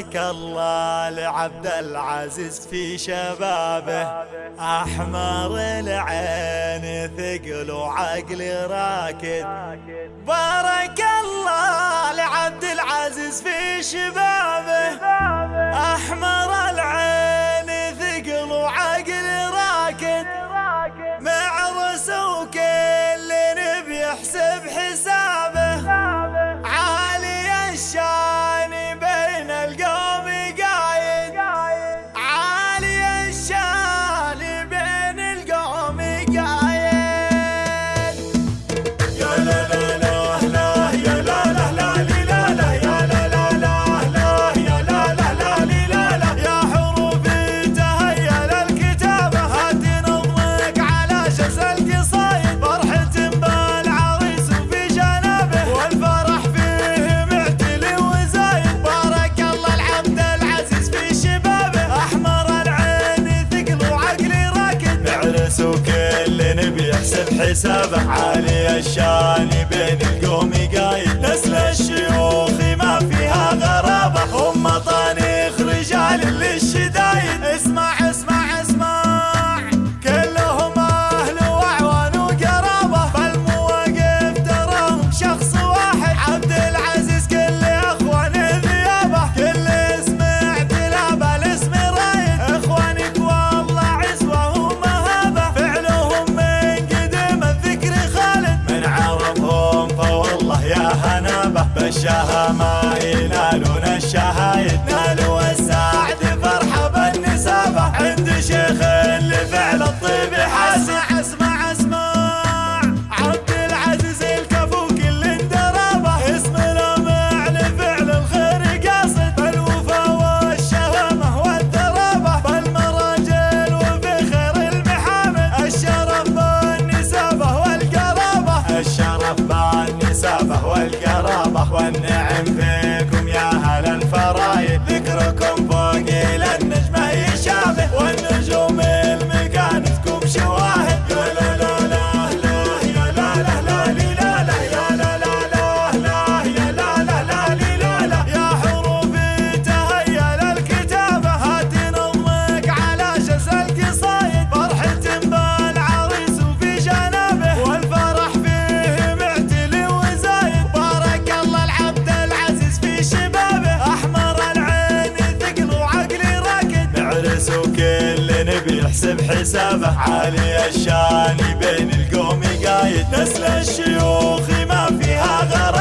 بارك الله لعبد العزيز في شبابه. أحمر العين ثقل وعقل راكد. بارك الله لعبد العزيز في شبابه. احسب حسابه علي الشاني بين القوم قايل بالشهامة ينالون الشهايد نال يحسب حسابه علي الشاني بين القوم قايد. نسل الشيوخ ما فيها غرام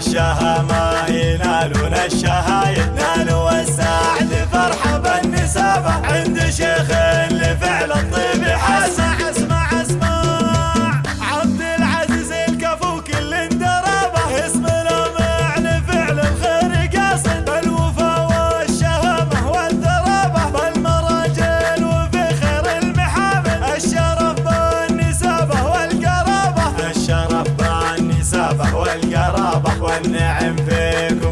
الشها ما ينالون الشها ينالوا السعد فرحة بالنسابة عند شيخ اللي الفعل والنعم فيكم.